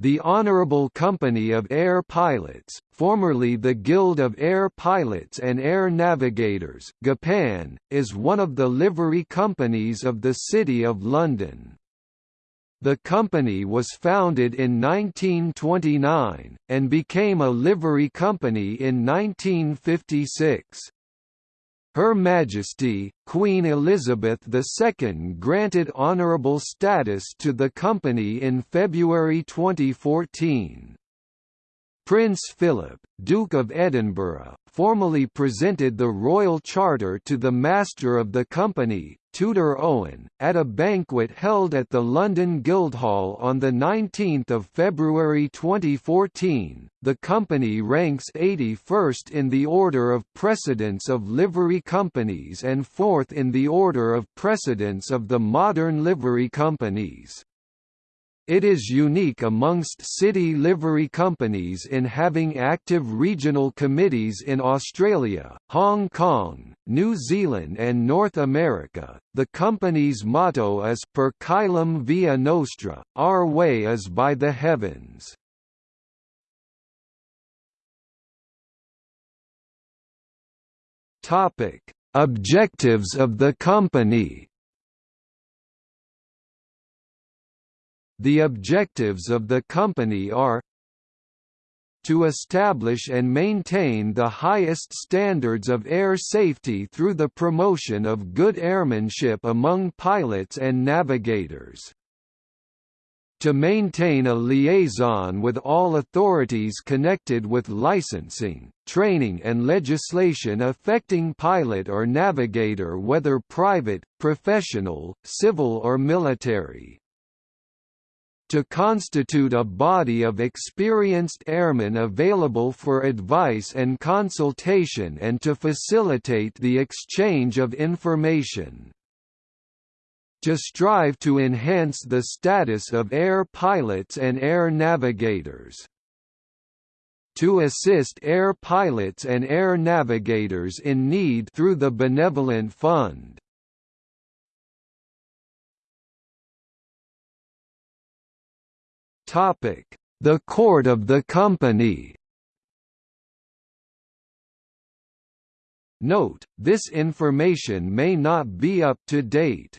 The Honorable Company of Air Pilots, formerly the Guild of Air Pilots and Air Navigators GAPAN, is one of the livery companies of the City of London. The company was founded in 1929, and became a livery company in 1956. Her Majesty, Queen Elizabeth II granted honourable status to the company in February 2014. Prince Philip, Duke of Edinburgh, formally presented the royal charter to the master of the company, Tudor Owen, at a banquet held at the London Guildhall on 19 February 2014. The company ranks 81st in the order of precedence of livery companies and 4th in the order of precedence of the modern livery companies. It is unique amongst city livery companies in having active regional committees in Australia, Hong Kong, New Zealand and North America. The company's motto is Per caelum via nostra, our way is by the heavens. Topic: Objectives of the company. The objectives of the company are to establish and maintain the highest standards of air safety through the promotion of good airmanship among pilots and navigators to maintain a liaison with all authorities connected with licensing, training and legislation affecting pilot or navigator whether private, professional, civil or military to constitute a body of experienced airmen available for advice and consultation and to facilitate the exchange of information. To strive to enhance the status of air pilots and air navigators. To assist air pilots and air navigators in need through the Benevolent Fund. The court of the company Note, this information may not be up to date.